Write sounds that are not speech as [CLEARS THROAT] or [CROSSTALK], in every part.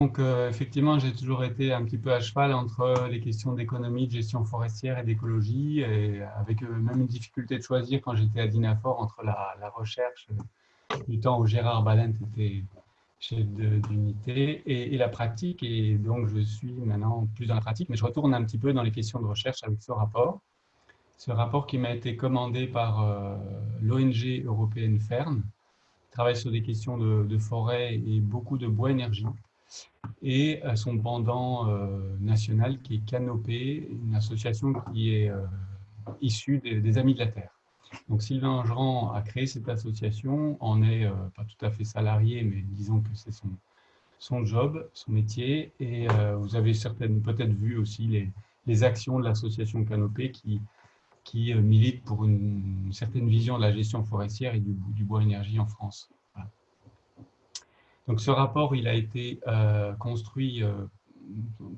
Donc, euh, effectivement, j'ai toujours été un petit peu à cheval entre les questions d'économie, de gestion forestière et d'écologie, et avec euh, même une difficulté de choisir quand j'étais à Dinafor entre la, recherche du temps où Gérard Balent était chef d'unité et, la pratique. Et donc, je suis maintenant plus dans la pratique, mais je retourne un petit peu dans les questions de recherche avec ce rapport. Ce rapport qui m'a été commandé par euh, l'ONG européenne FERN, qui travaille sur des questions de, de forêt et beaucoup de bois énergie et son pendant euh, national qui est Canopé, une association qui est euh, issue des, Amis de la Terre. Donc Sylvain Angerand a créé cette association, en est euh, pas tout à fait salarié, mais disons que c'est son, son job, son métier, et vous avez peut-être vu aussi les, les actions de l'association Canopé qui, qui milite pour une, certaine vision de la gestion forestière et du bois énergie en France. Donc ce rapport, il a été euh, construit euh,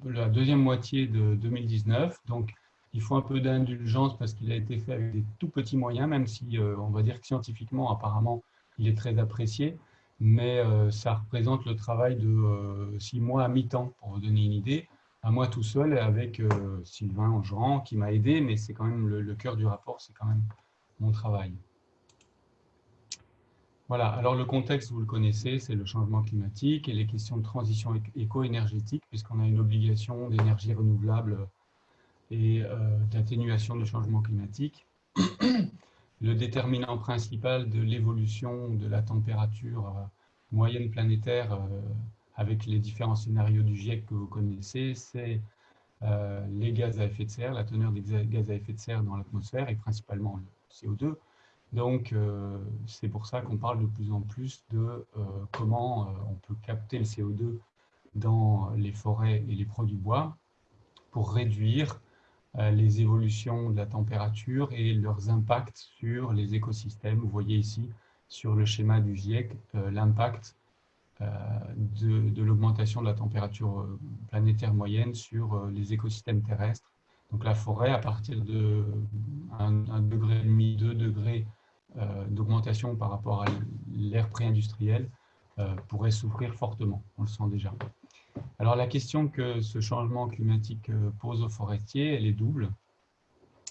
la deuxième moitié de 2019. Donc il faut un peu d'indulgence parce qu'il a été fait avec des tout petits moyens, même si euh, on va dire que scientifiquement, apparemment, il est très apprécié. Mais ça représente le travail de six mois à mi-temps, pour vous donner une idée. À moi tout seul, avec Sylvain Engeran qui m'a aidé, mais c'est quand même le cœur du rapport, c'est quand même mon travail. Voilà, alors le contexte, vous le connaissez, c'est le changement climatique et les questions de transition éco-énergétique, puisqu'on a une obligation d'énergie renouvelable et euh, d'atténuation du changement climatique. [CLEARS THROAT] le déterminant principal de l'évolution de la température euh, moyenne planétaire euh, avec les différents scénarios du GIEC que vous connaissez, c'est les gaz à effet de serre, la teneur des gaz à effet de serre dans l'atmosphère et principalement le CO2, donc, euh, c'est pour ça qu'on parle de plus en plus de euh, comment euh, on peut capter le CO2 dans les forêts et les produits bois pour réduire les évolutions de la température et leurs impacts sur les écosystèmes. Vous voyez ici sur le schéma du GIEC l'impact de, l'augmentation de la température planétaire moyenne sur les écosystèmes terrestres. Donc la forêt, à partir de 1,5 degré, 2 degrés d'augmentation par rapport à l'ère pré-industrielle euh, pourrait souffrir fortement, on le sent déjà. Alors la question que ce changement climatique euh, pose aux forestiers, elle est double.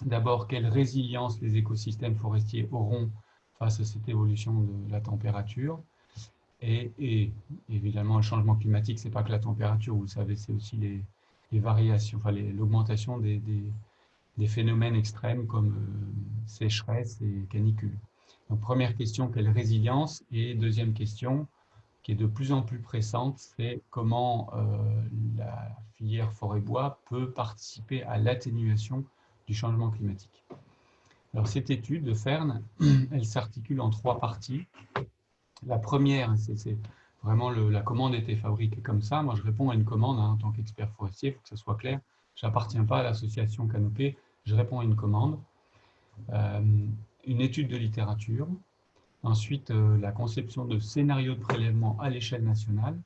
D'abord, quelle résilience les écosystèmes forestiers auront face à cette évolution de la température? Et, évidemment, le changement climatique, ce n'est pas que la température, vous le savez, c'est aussi les, variations, l'augmentation des, des, phénomènes extrêmes comme sécheresse et canicule. Donc, première question, quelle résilience? Et deuxième question, qui est de plus en plus pressante, c'est comment euh, la filière forêt-bois peut participer à l'atténuation du changement climatique. Alors, cette étude de Fern, [CLEARS THROAT] elle s'articule en trois parties. La première, c'est vraiment la commande était fabriquée comme ça. Moi, je réponds à une commande hein, en tant qu'expert forestier, il faut que ça soit clair. Je n'appartiens pas à l'association Canopée, je réponds à une commande. Euh, une étude de littérature, ensuite euh, la conception de scénarios de prélèvement à l'échelle nationale,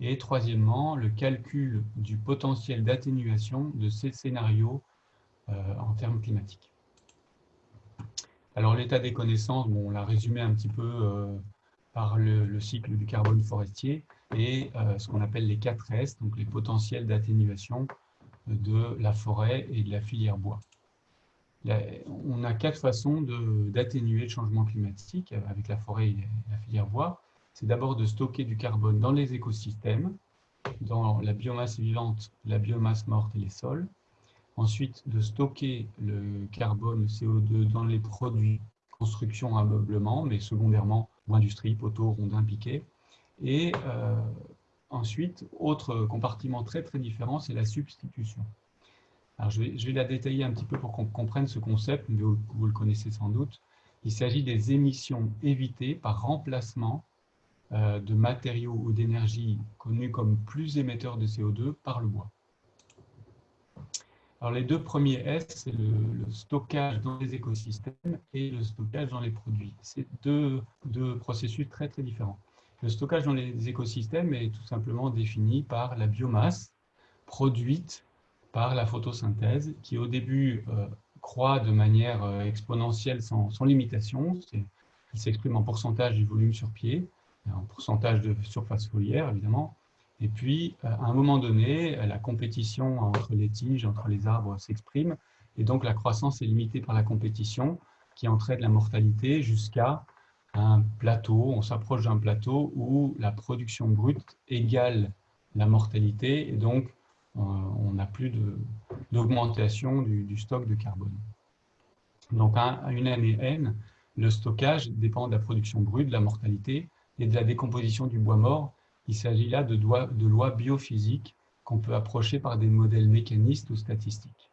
et troisièmement, le calcul du potentiel d'atténuation de ces scénarios euh, en termes climatiques. Alors l'état des connaissances, on l'a résumé un petit peu euh, par le, cycle du carbone forestier et ce qu'on appelle les 4 S, donc les potentiels d'atténuation de la forêt et de la filière bois on a quatre façons d'atténuer le changement climatique avec la forêt et la filière bois. C'est d'abord de stocker du carbone dans les écosystèmes, dans la biomasse vivante, la biomasse morte et les sols. Ensuite, de stocker le carbone, le CO2, dans les produits construction, ameublement, mais secondairement, industrie, poteaux, rondins, piquets. Et euh, ensuite, autre compartiment très très différent, c'est la substitution je, vais, la détailler un petit peu pour qu'on comprenne ce concept, mais vous, le connaissez sans doute. Il s'agit des émissions évitées par remplacement euh, de matériaux ou d'énergie connus comme plus émetteurs de CO2 par le bois. Alors, les deux premiers S, c'est le, stockage dans les écosystèmes et le stockage dans les produits. C'est deux, deux, processus très, très différents. Le stockage dans les écosystèmes est tout simplement défini par la biomasse produite par la photosynthèse, qui au début euh, croît de manière euh, exponentielle sans, limitation. Il s'exprime en pourcentage du volume sur pied, en pourcentage de surface foliaire, évidemment. Et puis, à un moment donné, la compétition entre les tiges, entre les arbres s'exprime, et donc la croissance est limitée par la compétition qui entraîne la mortalité jusqu'à un plateau, on s'approche d'un plateau où la production brute égale la mortalité et donc euh, on n'a plus d'augmentation du, stock de carbone. Donc à une année N, le stockage dépend de la production brute, de la mortalité et de la décomposition du bois mort. Il s'agit là de, de lois biophysiques qu'on peut approcher par des modèles mécanistes ou statistiques.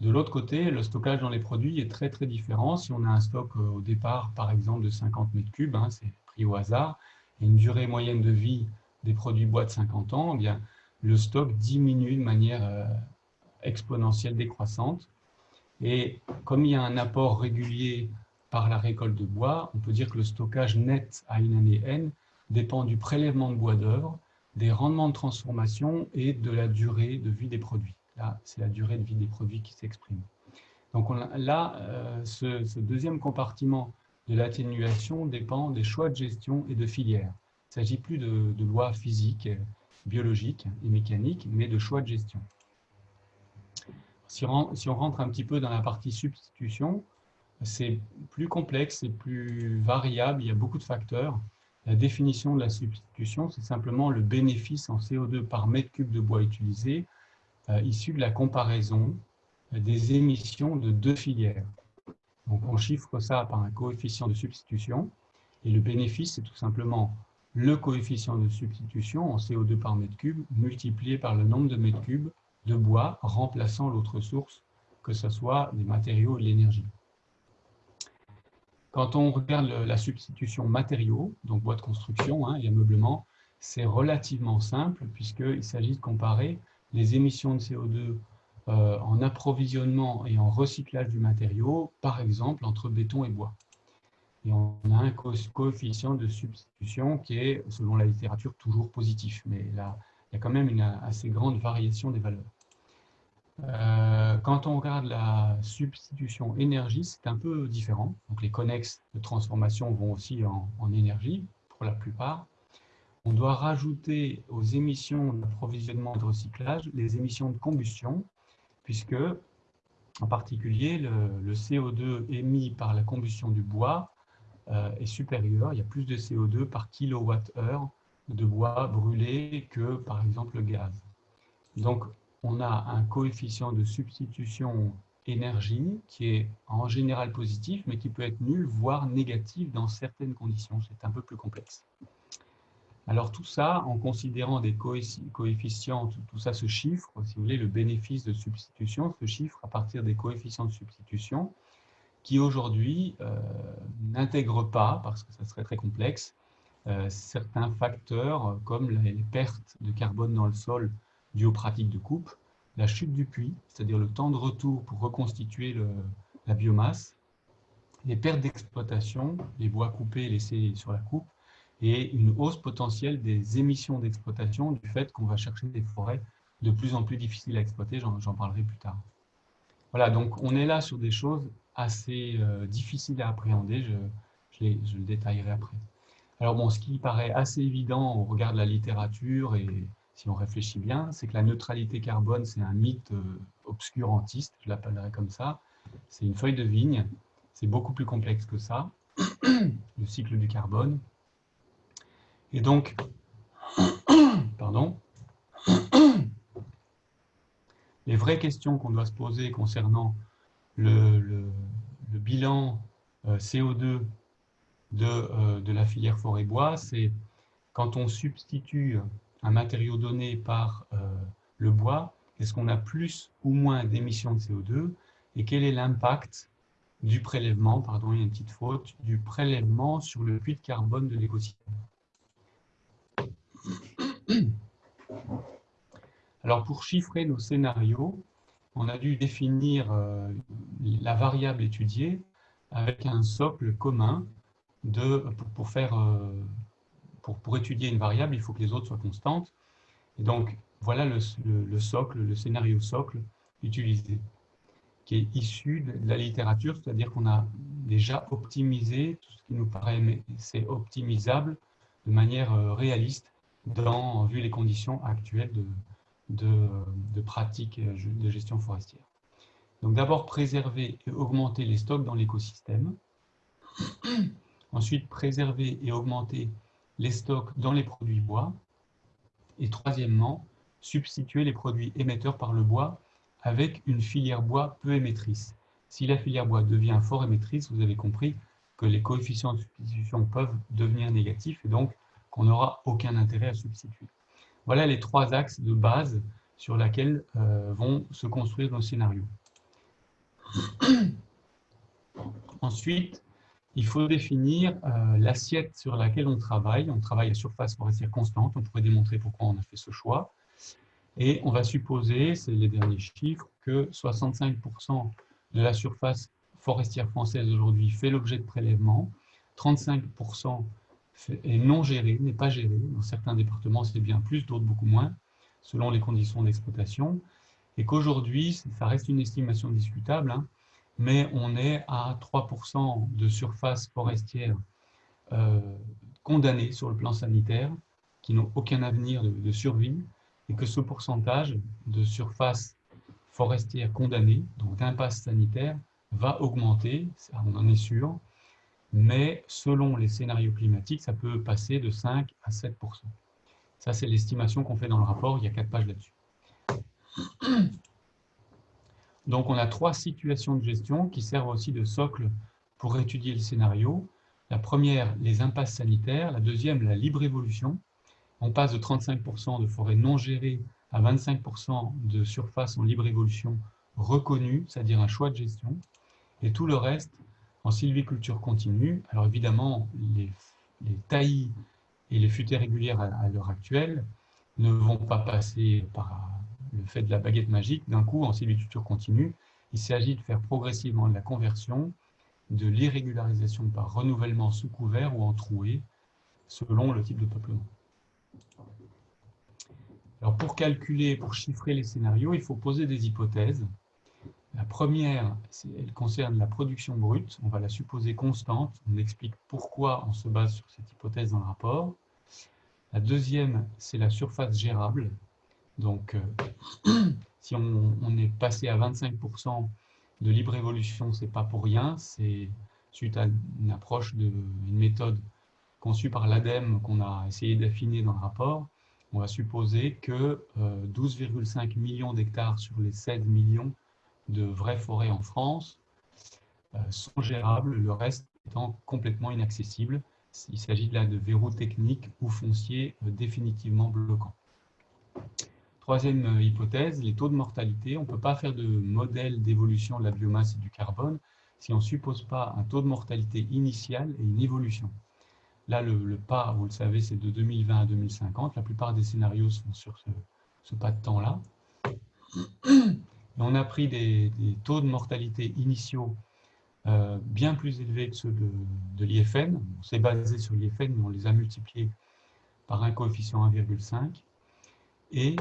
De l'autre côté, le stockage dans les produits est très très différent. Si on a un stock euh, au départ, par exemple, de 50 mètres cubes, hein, c'est pris au hasard, et une durée moyenne de vie des produits bois de 50 ans, eh bien, le stock diminue de manière euh, exponentielle décroissante. Et comme il y a un apport régulier par la récolte de bois, on peut dire que le stockage net à une année N dépend du prélèvement de bois d'œuvre, des rendements de transformation et de la durée de vie des produits. Là, c'est la durée de vie des produits qui s'exprime. Donc là, euh, ce, deuxième compartiment de l'atténuation dépend des choix de gestion et de filière. Il ne s'agit plus de, lois physiques, biologiques et mécaniques, mais de choix de gestion. Si on, si on rentre un petit peu dans la partie substitution, c'est plus complexe, c'est plus variable, il y a beaucoup de facteurs. La définition de la substitution, c'est simplement le bénéfice en CO2 par mètre cube de bois utilisé euh, issu de la comparaison des émissions de deux filières. Donc on chiffre ça par un coefficient de substitution, et le bénéfice, c'est tout simplement le coefficient de substitution en CO2 par mètre cube multiplié par le nombre de mètres cubes de bois remplaçant l'autre source, que ce soit des matériaux ou de l'énergie. Quand on regarde la substitution matériaux, donc bois de construction hein, et ameublement, c'est relativement simple puisqu'il s'agit de comparer les émissions de CO2 euh, en approvisionnement et en recyclage du matériau, par exemple entre béton et bois. Et on a un coefficient de substitution qui est, selon la littérature, toujours positif, mais là, il y a quand même une assez grande variation des valeurs. Euh, quand on regarde la substitution énergie, c'est un peu différent. Donc les connexes de transformation vont aussi en, énergie, pour la plupart on doit rajouter aux émissions d'approvisionnement et de recyclage les émissions de combustion, puisque, en particulier, le, CO2 émis par la combustion du bois est supérieur. Il y a plus de CO2 par kilowattheure de bois brûlé que, par exemple, le gaz. Donc, on a un coefficient de substitution énergie qui est en général positif, mais qui peut être nul, voire négatif dans certaines conditions. C'est un peu plus complexe. Alors tout ça, en considérant des coefficients, tout, ça se chiffre, si vous voulez, le bénéfice de substitution se chiffre à partir des coefficients de substitution qui aujourd'hui euh, n'intègrent pas, parce que ça serait très complexe, euh, certains facteurs comme les pertes de carbone dans le sol dues aux pratiques de coupe, la chute du puits, c'est-à-dire le temps de retour pour reconstituer la biomasse, les pertes d'exploitation, les bois coupés laissés sur la coupe, et une hausse potentielle des émissions d'exploitation du fait qu'on va chercher des forêts de plus en plus difficiles à exploiter, j'en parlerai plus tard. Voilà, donc on est là sur des choses assez euh, difficiles à appréhender, je, je, le détaillerai après. Alors bon, ce qui paraît assez évident au regard de la littérature et si on réfléchit bien, c'est que la neutralité carbone, c'est un mythe euh, obscurantiste, je l'appellerai comme ça. C'est une feuille de vigne, c'est beaucoup plus complexe que ça, [CLEARS THROAT] le cycle du carbone. Et donc, [CLEARS THROAT] pardon, [CLEARS THROAT] les vraies questions qu'on doit se poser concernant le, bilan euh, CO2 euh, de, la filière forêt-bois, c'est quand on substitue un matériau donné par euh, le bois, est-ce qu'on a plus ou moins d'émissions de CO2 et quel est l'impact du prélèvement, pardon, il y a une petite faute, du prélèvement sur le puits de carbone de l'écosystème? Alors pour chiffrer nos scénarios, on a dû définir euh, la variable étudiée avec un socle commun de, pour, faire, euh, étudier une variable, il faut que les autres soient constantes. Et donc, voilà le, le, socle, le scénario socle utilisé, qui est issu de la littérature, c'est-à-dire qu'on a déjà optimisé tout ce qui nous paraît optimisable de manière euh, réaliste dans, vu les conditions actuelles de, de, pratique de gestion forestière. Donc d'abord préserver et augmenter les stocks dans l'écosystème. [CLEARS THROAT] Ensuite, préserver et augmenter les stocks dans les produits bois. Et troisièmement, substituer les produits émetteurs par le bois avec une filière bois peu émettrice. Si la filière bois devient fort émettrice, vous avez compris que les coefficients de substitution peuvent devenir négatifs et donc qu'on n'aura aucun intérêt à substituer. Voilà les trois axes de base sur lesquels euh, vont se construire nos scénarios. [CLEARS THROAT] Ensuite, il faut définir euh, l'assiette sur laquelle on travaille. On travaille à surface forestière constante. On pourrait démontrer pourquoi on a fait ce choix. Et on va supposer, c'est les derniers chiffres, que 65% de la surface forestière française aujourd'hui fait l'objet de prélèvements, 35% est non géré, n'est pas géré. Dans certains départements, c'est bien plus, d'autres beaucoup moins, selon les conditions d'exploitation. Et qu'aujourd'hui, ça reste une estimation discutable, hein, mais on est à 3% de surface forestière euh, condamnée sur le plan sanitaire, qui n'ont aucun avenir de survie, et que ce pourcentage de surface forestière condamnée, donc d'impasse sanitaire, va augmenter, on en est sûr, mais selon les scénarios climatiques, ça peut passer de 5 à 7% Ça, c'est l'estimation qu'on fait dans le rapport, il y a quatre pages là-dessus. Donc, on a trois situations de gestion qui servent aussi de socle pour étudier le scénario. La première, les impasses sanitaires. La deuxième, la libre évolution on passe de 35% de forêts non gérées à 25% de surface en libre évolution reconnue, c'est-à-dire un choix de gestion, et tout le reste en sylviculture continue. Alors évidemment, les, taillis et les futaies régulières à, l'heure actuelle ne vont pas passer par le fait de la baguette magique d'un coup en sylviculture continue. Il s'agit de faire progressivement de la conversion, de l'irrégularisation par renouvellement sous couvert ou en trouée, selon le type de peuplement. Pour calculer, pour chiffrer les scénarios, il faut poser des hypothèses. La première, elle concerne la production brute. On va la supposer constante. On explique pourquoi on se base sur cette hypothèse dans le rapport. La deuxième, c'est la surface gérable. Donc, euh, [CLEARS THROAT] si on, est passé à 25% de libre évolution, ce n'est pas pour rien. C'est suite à une approche, de, une méthode conçue par l'ADEME qu'on a essayé d'affiner dans le rapport on va supposer que 12,5 euh, millions d'hectares sur les 16 millions de vraies forêts en France euh, sont gérables, le reste étant complètement inaccessible. Il s'agit là de verrous techniques ou fonciers euh, définitivement bloquants. Troisième hypothèse, les taux de mortalité. On ne peut pas faire de modèle d'évolution de la biomasse et du carbone si on ne suppose pas un taux de mortalité initial et une évolution. Là, le, pas, vous le savez, c'est de 2020 à 2050. La plupart des scénarios sont sur ce, pas de temps-là. On a pris des, taux de mortalité initiaux euh, bien plus élevés que ceux de, l'IFN. On s'est basé sur l'IFN, mais on les a multipliés par un coefficient 1,5. Et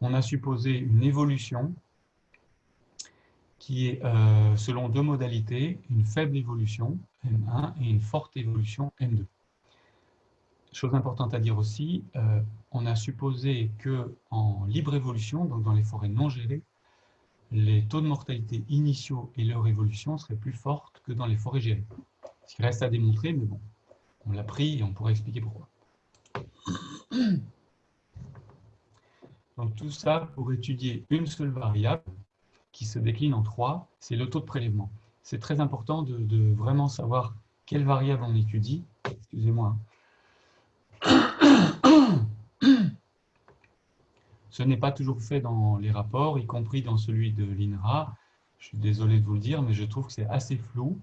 on a supposé une évolution qui est, euh, selon deux modalités, une faible évolution, M1, et une forte évolution, M2. Chose importante à dire aussi, euh, on a supposé que en libre évolution, donc dans les forêts non gérées, les taux de mortalité initiaux et leur évolution seraient plus fortes que dans les forêts gérées. Ce qui reste à démontrer, mais bon, on l'a pris et on pourrait expliquer pourquoi. [CLEARS THROAT] Donc tout ça pour étudier une seule variable, qui se décline en trois, c'est le taux de prélèvement. C'est très important de, vraiment savoir quelle variable on étudie. Excusez-moi. Ce n'est pas toujours fait dans les rapports, y compris dans celui de l'INRA. Je suis désolé de vous le dire, mais je trouve que c'est assez flou.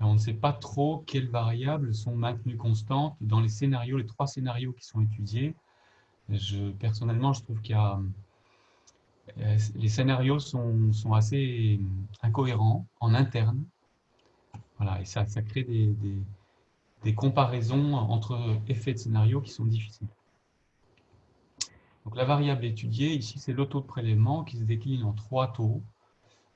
On ne sait pas trop quelles variables sont maintenues constantes dans les scénarios, les trois scénarios qui sont étudiés. Je, personnellement, je trouve qu'il y a euh, les scénarios sont, assez incohérents en interne. Voilà, et ça, crée des, des, comparaisons entre effets de scénario qui sont difficiles. Donc la variable étudiée, ici, c'est le taux de prélèvement qui se décline en trois taux.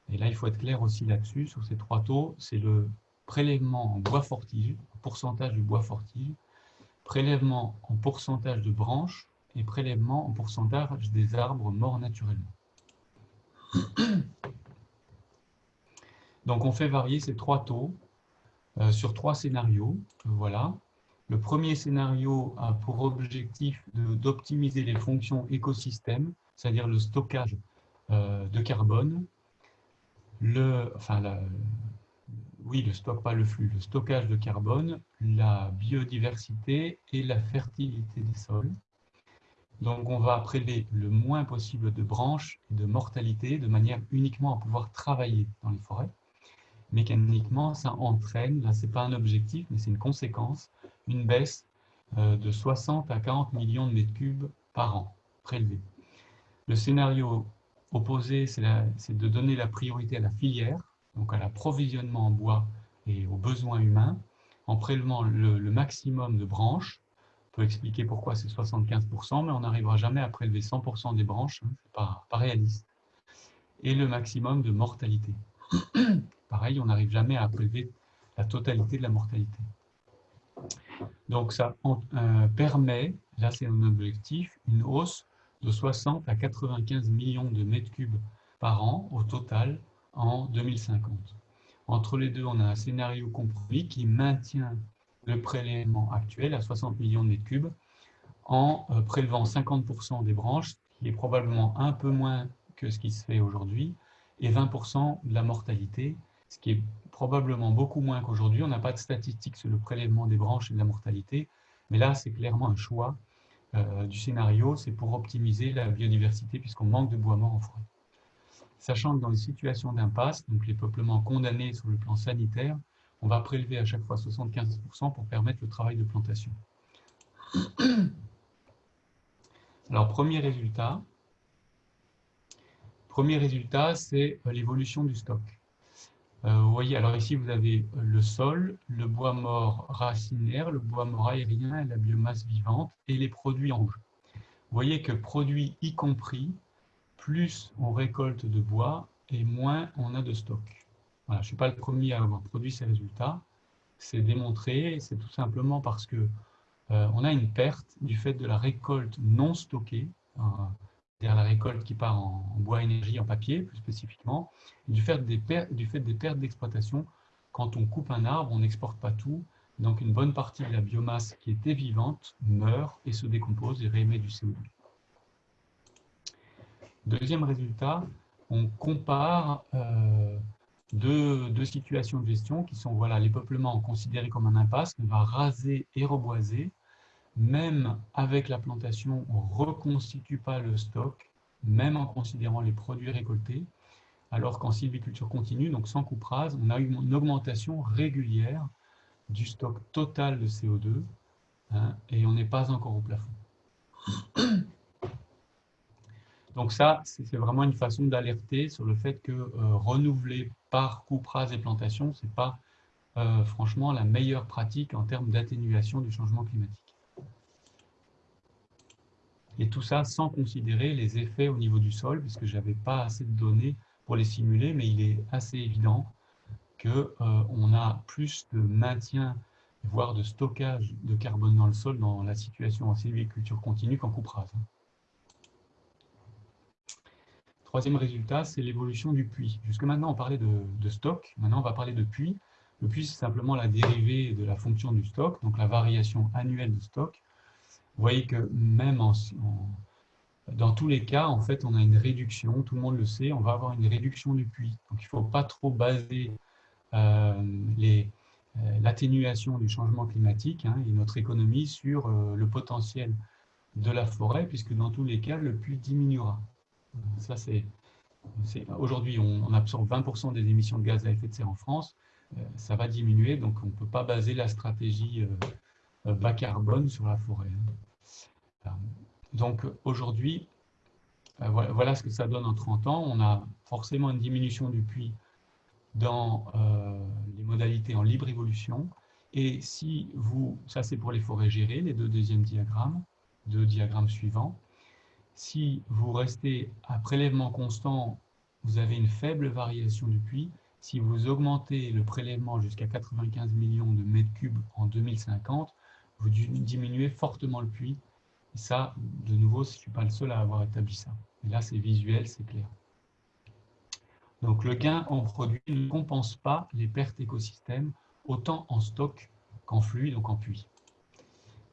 Et là, il faut être clair aussi là-dessus, sur ces trois taux, c'est le prélèvement en bois fortige, pourcentage du bois fortige, prélèvement en pourcentage de branches et prélèvement en pourcentage des arbres morts naturellement. Donc on fait varier ces trois taux euh, sur trois scénarios. Voilà. Le premier scénario a pour objectif d'optimiser les fonctions écosystème, c'est-à-dire le stockage euh, de carbone, le, enfin oui, le stock, pas le flux, le stockage de carbone, la biodiversité et la fertilité des sols. Donc on va prélever le moins possible de branches et de mortalité de manière uniquement à pouvoir travailler dans les forêts mécaniquement, ça entraîne, là c'est pas un objectif, mais c'est une conséquence, une baisse euh, de 60 à 40 millions de mètres cubes par an prélevés. Le scénario opposé, c'est de donner la priorité à la filière, donc à l'approvisionnement en bois et aux besoins humains, en prélevant le, maximum de branches. On peut expliquer pourquoi c'est 75%, mais on n'arrivera jamais à prélever 100% des branches, hein, ce n'est pas, pas réaliste. Et le maximum de mortalité. [COUGHS] pareil, on n'arrive jamais à prélever la totalité de la mortalité. Donc ça euh, permet, là c'est un objectif, une hausse de 60 à 95 millions de mètres cubes par an au total en 2050. Entre les deux, on a un scénario compromis qui maintient le prélèvement actuel à 60 millions de mètres cubes en euh, prélevant 50% des branches, qui est probablement un peu moins que ce qui se fait aujourd'hui, et 20% de la mortalité, ce qui est probablement beaucoup moins qu'aujourd'hui. On n'a pas de statistiques sur le prélèvement des branches et de la mortalité, mais là, c'est clairement un choix euh, du scénario, c'est pour optimiser la biodiversité puisqu'on manque de bois mort en forêt. Sachant que dans les situations d'impasse, donc les peuplements condamnés sur le plan sanitaire, on va prélever à chaque fois 75% pour permettre le travail de plantation. Alors, premier résultat, premier résultat, c'est euh, l'évolution du stock. Euh, vous voyez, alors ici, vous avez le sol, le bois mort racinaire, le bois mort aérien, la biomasse vivante et les produits en rouge. Vous voyez que produits y compris, plus on récolte de bois et moins on a de stock. je ne suis pas le premier à avoir produit ces résultats. C'est démontré, c'est tout simplement parce que euh, on a une perte du fait de la récolte non stockée. Euh, c'est-à-dire la récolte qui part en, bois énergie, en papier plus spécifiquement, du fait des, pertes, du fait des pertes d'exploitation. Quand on coupe un arbre, on n'exporte pas tout, donc une bonne partie de la biomasse qui était vivante meurt et se décompose et réémet du CO2. Deuxième résultat, on compare euh, deux, deux, situations de gestion qui sont voilà, les peuplements considérés comme un impasse, on va raser et reboiser, même avec la plantation, on ne reconstitue pas le stock, même en considérant les produits récoltés, alors qu'en sylviculture continue, donc sans coupe rase, on a une augmentation régulière du stock total de CO2 hein, et on n'est pas encore au plafond. [COUGHS] Donc ça, c'est vraiment une façon d'alerter sur le fait que euh, renouveler par coupe rase et plantation, ce n'est pas euh, franchement la meilleure pratique en termes d'atténuation du changement climatique. Et tout ça sans considérer les effets au niveau du sol, puisque je n'avais pas assez de données pour les simuler, mais il est assez évident qu'on euh, a plus de maintien, voire de stockage de carbone dans le sol dans la situation en sylviculture continue qu'en coupe rase. Troisième résultat, c'est l'évolution du puits. Jusque maintenant, on parlait de, de, stock. Maintenant, on va parler de puits. Le puits, c'est simplement la dérivée de la fonction du stock, donc la variation annuelle du stock. Vous voyez que même dans tous les cas, en fait, on a une réduction, tout le monde le sait, on va avoir une réduction du puits. Donc, il ne faut pas trop baser euh, euh, l'atténuation du changement climatique hein, et notre économie sur euh, le potentiel de la forêt, puisque dans tous les cas, le puits diminuera. Ça, c'est Aujourd'hui, on, on, absorbe 20% des émissions de gaz à effet de serre en France. ça va diminuer, donc on ne peut pas baser la stratégie bas carbone sur la forêt. Euh, donc aujourd'hui, euh, voilà ce que ça donne en 30 ans. On a forcément une diminution du puits dans les modalités en libre évolution. Et si vous, ça c'est pour les forêts gérées, les deux deuxièmes diagrammes, deux diagrammes suivants. Si vous restez à prélèvement constant, vous avez une faible variation du puits. Si vous augmentez le prélèvement jusqu'à 95 millions de mètres cubes en 2050, vous diminuez fortement le puits. Et ça, de nouveau, je ne suis pas le seul à avoir établi ça. Et là, c'est visuel, c'est clair. Donc, le gain en produit ne compense pas les pertes écosystèmes, autant en stock qu'en flux, donc en puits.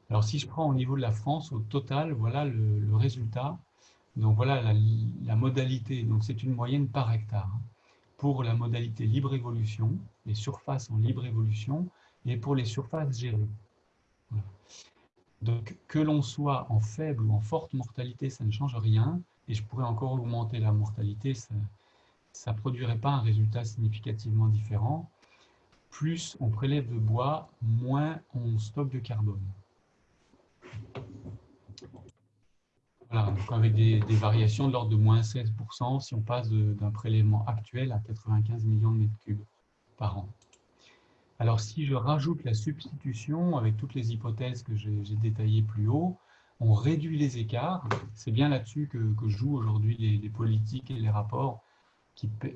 Alors, si je prends au niveau de la France, au total, voilà le, résultat. Donc, voilà la, modalité. Donc, c'est une moyenne par hectare. Hein, pour la modalité libre évolution, les surfaces en libre évolution, et pour les surfaces gérées. Donc, que l'on soit en faible ou en forte mortalité, ça ne change rien. Et je pourrais encore augmenter la mortalité, ça ne produirait pas un résultat significativement différent. Plus on prélève de bois, moins on stocke de carbone. Voilà, donc avec des, variations de l'ordre de moins 16% si on passe d'un prélèvement actuel à 95 millions de mètres cubes par an. Alors si je rajoute la substitution avec toutes les hypothèses que j'ai détaillées plus haut, on réduit les écarts. C'est bien là-dessus que, jouent aujourd'hui les, politiques et les rapports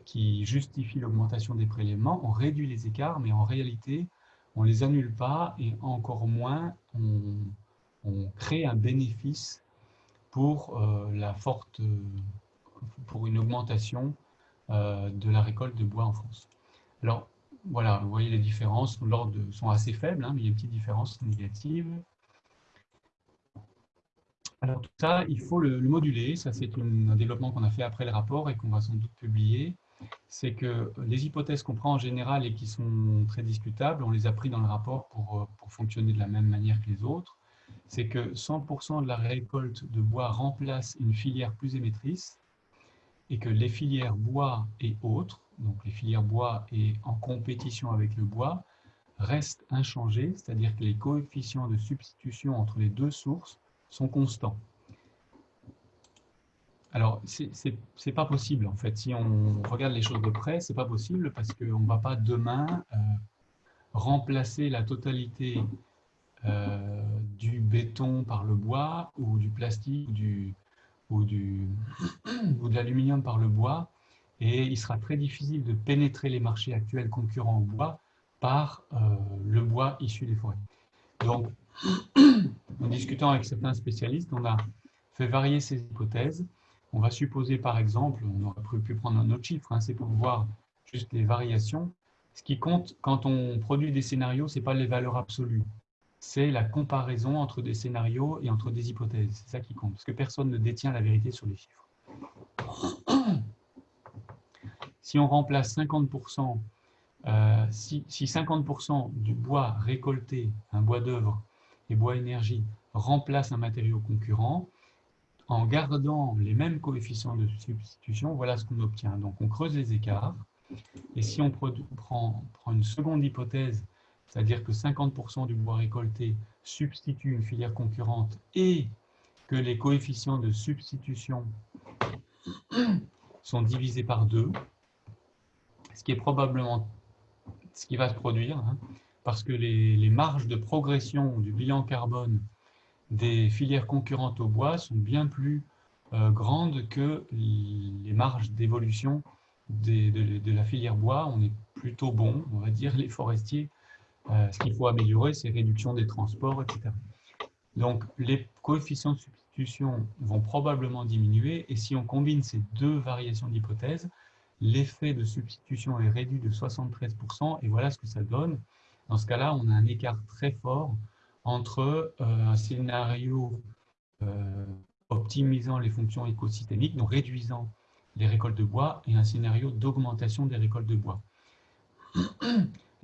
qui, justifient l'augmentation des prélèvements. On réduit les écarts, mais en réalité, on ne les annule pas et encore moins on, crée un bénéfice pour euh, une augmentation euh, de la récolte de bois en France. Voilà, vous voyez les différences, l'ordre sont assez faibles, hein, mais il y a une petite différence négative. Alors tout ça, il faut le, moduler. Ça, c'est un développement qu'on a fait après le rapport et qu'on va sans doute publier. C'est que les hypothèses qu'on prend en général et qui sont très discutables, on les a pris dans le rapport pour, pour fonctionner de la même manière que les autres c'est que 100% de la récolte de bois remplace une filière plus émettrice et que les filières bois et autres, donc les filières bois et en compétition avec le bois, restent inchangés, c'est-à-dire que les coefficients de substitution entre les deux sources sont constants. Alors, ce n'est pas possible, en fait. Si on regarde les choses de près, ce n'est pas possible parce qu'on ne va pas demain euh, remplacer la totalité euh, du béton par le bois ou du plastique ou, du, ou, du, [CLEARS THROAT] ou de l'aluminium par le bois. Et il sera très difficile de pénétrer les marchés actuels concurrents au bois par euh, le bois issu des forêts. Donc, [CLEARS THROAT] en discutant avec certains spécialistes, on a fait varier ces hypothèses. On va supposer par exemple, on aurait pu prendre un autre chiffre, hein, c'est pour voir juste les variations. Ce qui compte quand on produit des scénarios, ce n'est pas les valeurs absolues c'est la comparaison entre des scénarios et entre des hypothèses. C'est ça qui compte, parce que personne ne détient la vérité sur les chiffres. [CLEARS THROAT] Si on remplace 50%, euh, si, 50% du bois récolté, un bois d'œuvre et bois énergie, remplace un matériau concurrent, en gardant les mêmes coefficients de substitution, voilà ce qu'on obtient. Donc on creuse les écarts, et si on prend, prend une seconde hypothèse c'est-à-dire que 50% du bois récolté substitue une filière concurrente et que les coefficients de substitution sont divisés par deux, ce qui est probablement ce qui va se produire, hein, parce que les, marges de progression du bilan carbone des filières concurrentes au bois sont bien plus euh, grandes que les marges d'évolution de, de, la filière bois. On est plutôt bon, on va dire, les forestiers euh, ce qu'il faut améliorer, c'est réduction des transports, etc. Donc, les coefficients de substitution vont probablement diminuer, et si on combine ces deux variations d'hypothèse, l'effet de substitution est réduit de 73%, et voilà ce que ça donne. Dans ce cas-là, on a un écart très fort entre euh, un scénario euh, optimisant les fonctions écosystémiques, donc réduisant les récoltes de bois, et un scénario d'augmentation des récoltes de bois.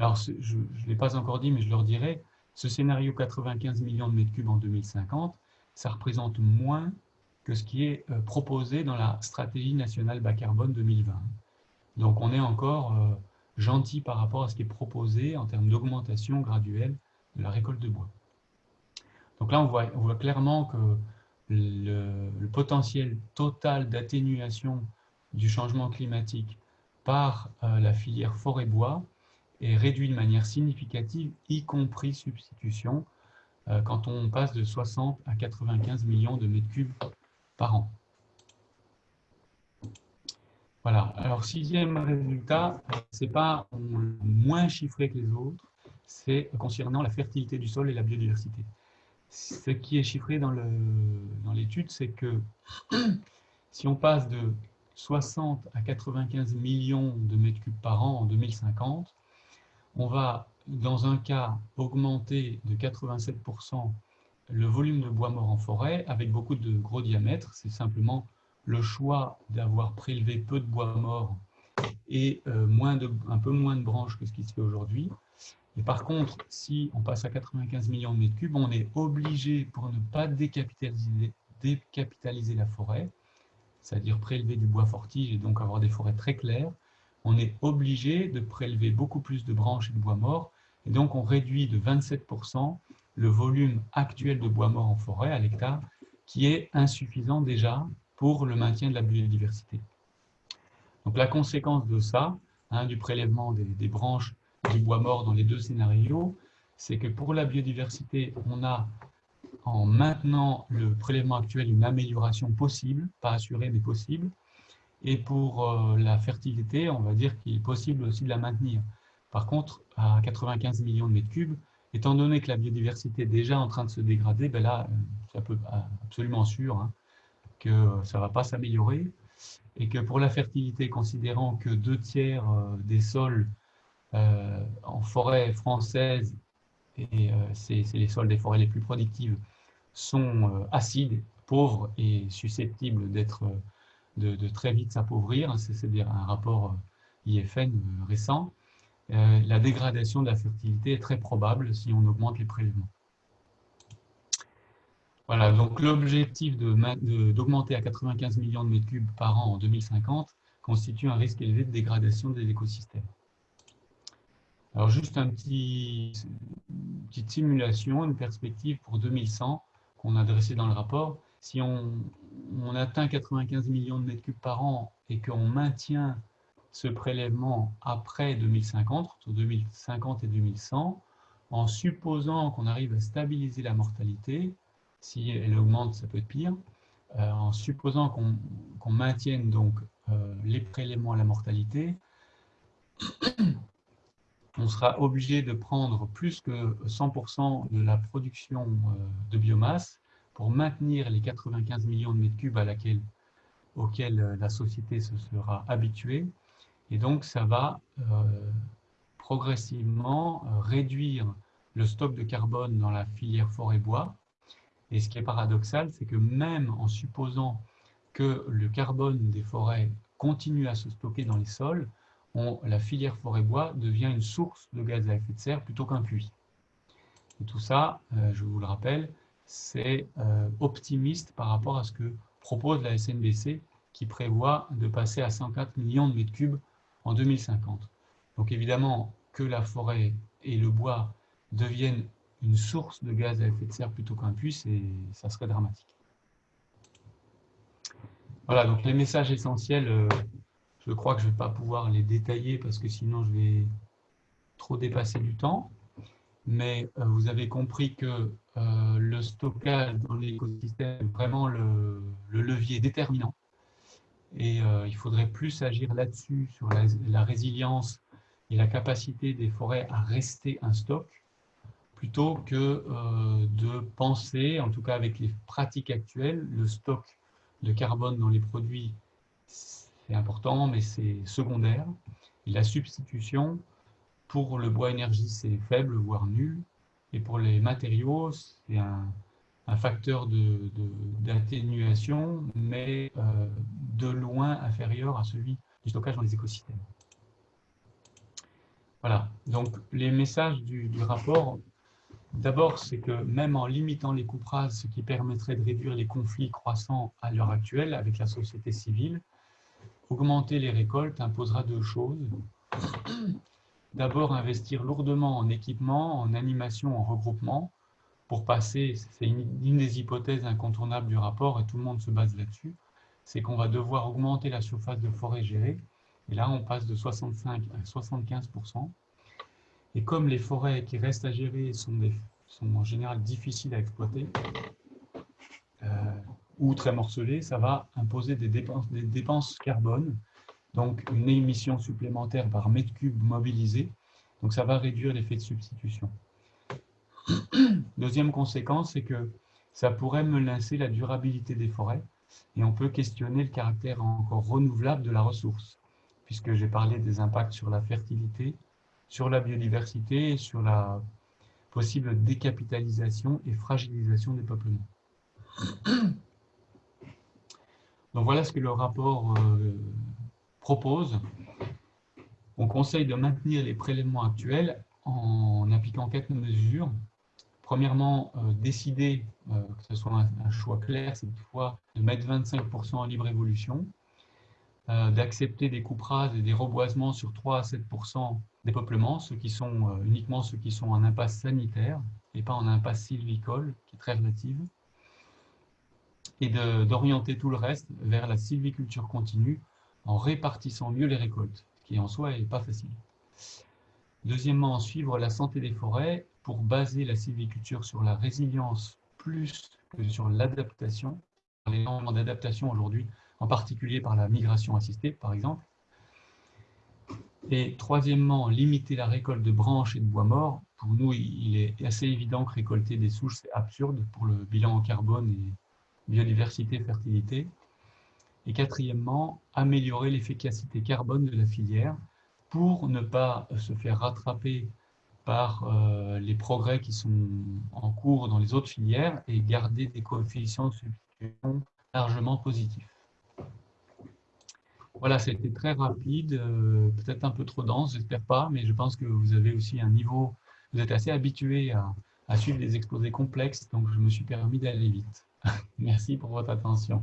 Alors, je ne l'ai pas encore dit, mais je leur dirai, ce scénario 95 millions de mètres cubes en 2050, ça représente moins que ce qui est euh, proposé dans la stratégie nationale bas carbone 2020. Donc, on est encore euh, gentil par rapport à ce qui est proposé en termes d'augmentation graduelle de la récolte de bois. Donc là, on voit, clairement que le potentiel total d'atténuation du changement climatique par euh, la filière forêt-bois est réduit de manière significative, y compris substitution, euh, quand on passe de 60 à 95 millions de mètres cubes par an. Voilà, alors sixième résultat, c'est pas moins chiffré que les autres, c'est concernant la fertilité du sol et la biodiversité. Ce qui est chiffré dans l'étude, c'est que [CLEARS THROAT] si on passe de 60 à 95 millions de mètres cubes par an en 2050, on va, dans un cas, augmenter de 87% le volume de bois mort en forêt avec beaucoup de gros diamètres. C'est simplement le choix d'avoir prélevé peu de bois mort et euh, moins de, un peu moins de branches que ce qui se fait aujourd'hui. Et par contre, si on passe à 95 millions de mètres cubes, on est obligé, pour ne pas décapitaliser, décapitaliser la forêt, c'est-à-dire prélever du bois fortige et donc avoir des forêts très claires, on est obligé de prélever beaucoup plus de branches et de bois mort, et donc on réduit de 27% le volume actuel de bois mort en forêt à l'hectare, qui est insuffisant déjà pour le maintien de la biodiversité. Donc la conséquence de ça, hein, du prélèvement des, des, branches du bois mort dans les deux scénarios, c'est que pour la biodiversité, on a en maintenant le prélèvement actuel une amélioration possible, pas assurée mais possible, et pour euh, la fertilité, on va dire qu'il est possible aussi de la maintenir. Par contre, à 95 millions de mètres cubes, étant donné que la biodiversité est déjà en train de se dégrader, ben là, euh, c'est peu absolument sûr hein, que ça ne va pas s'améliorer et que pour la fertilité, considérant que deux tiers euh, des sols en forêt française, et c'est les sols des forêts les plus productives, sont acides, pauvres et susceptibles d'être de, très vite s'appauvrir, c'est-à-dire un rapport euh, IFN euh, récent, euh, la dégradation de la fertilité est très probable si on augmente les prélèvements. Voilà, donc l'objectif d'augmenter à 95 millions de mètres cubes par an en 2050 constitue un risque élevé de dégradation des écosystèmes. Alors juste un petit, une petite simulation, une perspective pour 2100 qu'on a dressée dans le rapport si on, atteint 95 millions de mètres cubes par an et qu'on maintient ce prélèvement après 2050, entre 2050 et 2100, en supposant qu'on arrive à stabiliser la mortalité, si elle augmente, ça peut être pire, euh, en supposant qu'on maintienne donc euh, les prélèvements à la mortalité, on sera obligé de prendre plus que 100% de la production euh, de biomasse pour maintenir les 95 millions de mètres cubes auxquels euh, la société se sera habituée. Et donc, ça va euh, progressivement euh, réduire le stock de carbone dans la filière forêt-bois. Et ce qui est paradoxal, c'est que même en supposant que le carbone des forêts continue à se stocker dans les sols, la filière forêt-bois devient une source de gaz à effet de serre plutôt qu'un puits. Et tout ça, je vous le rappelle, c'est euh, optimiste par rapport à ce que propose la SNBC qui prévoit de passer à 104 millions de mètres cubes en 2050. Donc évidemment que la forêt et le bois deviennent une source de gaz à effet de serre plutôt qu'un puits, ça serait dramatique. Voilà, donc les messages essentiels, euh, je crois que je ne vais pas pouvoir les détailler parce que sinon je vais trop dépasser du temps mais euh, vous avez compris que euh, le stockage dans l'écosystème est vraiment le, levier déterminant. Et euh, il faudrait plus agir là-dessus, sur la, résilience et la capacité des forêts à rester un stock, plutôt que de penser, en tout cas avec les pratiques actuelles, le stock de carbone dans les produits, c'est important, mais c'est secondaire. Et la substitution, pour le bois énergie, c'est faible, voire nul. Et pour les matériaux, c'est un, facteur d'atténuation, de, mais euh, de loin inférieur à celui du stockage dans les écosystèmes. Voilà, donc les messages du, rapport, d'abord, c'est que même en limitant les coupes rases, ce qui permettrait de réduire les conflits croissants à l'heure actuelle avec la société civile, augmenter les récoltes imposera deux choses d'abord investir lourdement en équipement, en animation, en regroupement, pour passer, c'est une, des hypothèses incontournables du rapport, et tout le monde se base là-dessus, c'est qu'on va devoir augmenter la surface de forêt gérée, et là on passe de 65 à 75 Et comme les forêts qui restent à gérer sont, en général difficiles à exploiter, euh, ou très morcelées, ça va imposer des dépenses carbone donc une émission supplémentaire par mètre cube mobilisé. Donc ça va réduire l'effet de substitution. Deuxième conséquence, c'est que ça pourrait menacer la durabilité des forêts et on peut questionner le caractère encore renouvelable de la ressource, puisque j'ai parlé des impacts sur la fertilité, sur la biodiversité et sur la possible décapitalisation et fragilisation des peuplements. Donc voilà ce que le rapport euh, propose. On conseille de maintenir les prélèvements actuels en appliquant quatre mesures. Premièrement, euh, décider, euh, que ce soit un, choix clair cette fois, de mettre 25% en libre évolution, d'accepter des coupes rases et des reboisements sur 3 à 7% des peuplements, ceux qui sont uniquement ceux qui sont en impasse sanitaire et pas en impasse sylvicole, qui est très relative et d'orienter tout le reste vers la sylviculture continue en répartissant mieux les récoltes, ce qui en soi n'est pas facile. Deuxièmement, suivre la santé des forêts pour baser la sylviculture sur la résilience plus que sur l'adaptation, les normes d'adaptation aujourd'hui, en particulier par la migration assistée, par exemple. Et troisièmement, limiter la récolte de branches et de bois morts. Pour nous, il est assez évident que récolter des souches, c'est absurde pour le bilan en carbone et biodiversité, fertilité. Et quatrièmement, améliorer l'efficacité carbone de la filière pour ne pas se faire rattraper par euh, les progrès qui sont en cours dans les autres filières et garder des coefficients de substitution largement positifs. Voilà, c'était très rapide, euh, peut-être un peu trop dense, j'espère pas, mais je pense que vous avez aussi un niveau, vous êtes assez habitué à, à suivre des exposés complexes, donc je me suis permis d'aller vite. [LAUGHS] Merci pour votre attention.